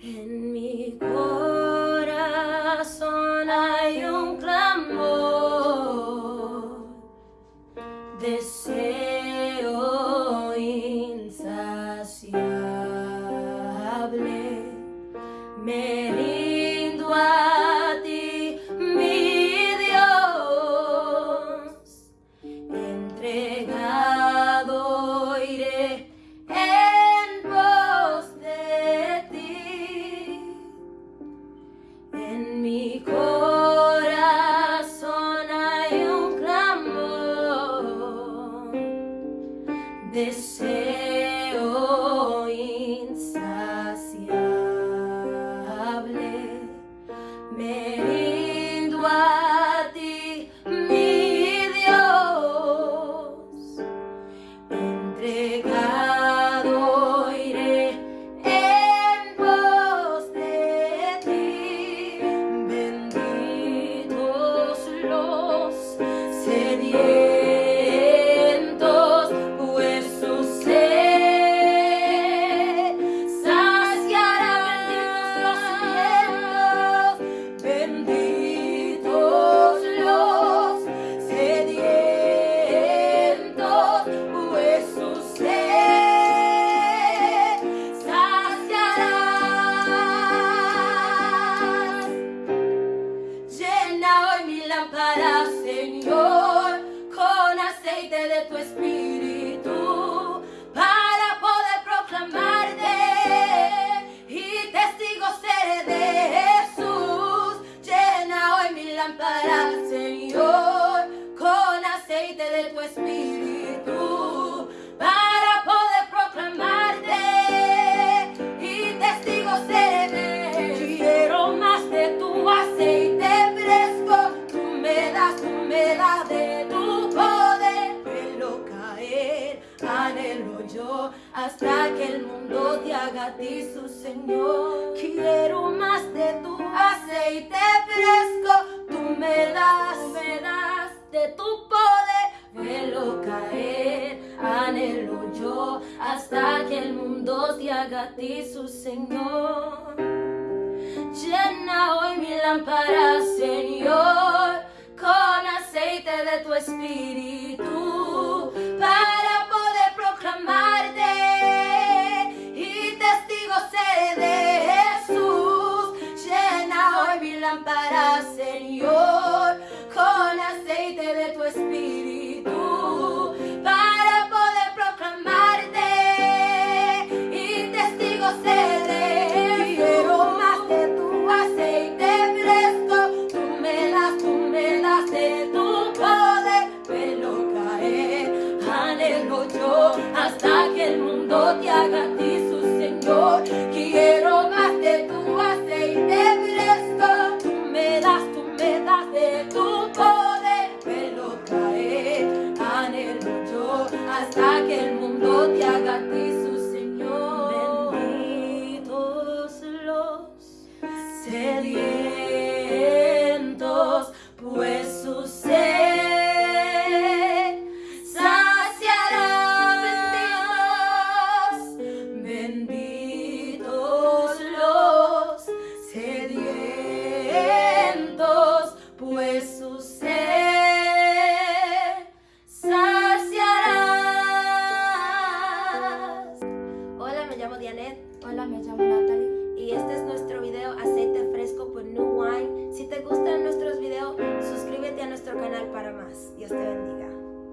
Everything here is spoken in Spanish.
En mi corazón hay un clamor, deseo insaciable. Me deseo insaciable. Me rindo a ti, mi Dios, entregado iré en pos de ti. Benditos los sedientos, sedientos, pues hasta que el mundo te haga a ti su Señor. Quiero más de tu aceite fresco, tú me das, me das de tu poder, velo caer, anhelo yo, hasta que el mundo te haga a ti su Señor. Llena hoy mi lámpara, Señor, tell you.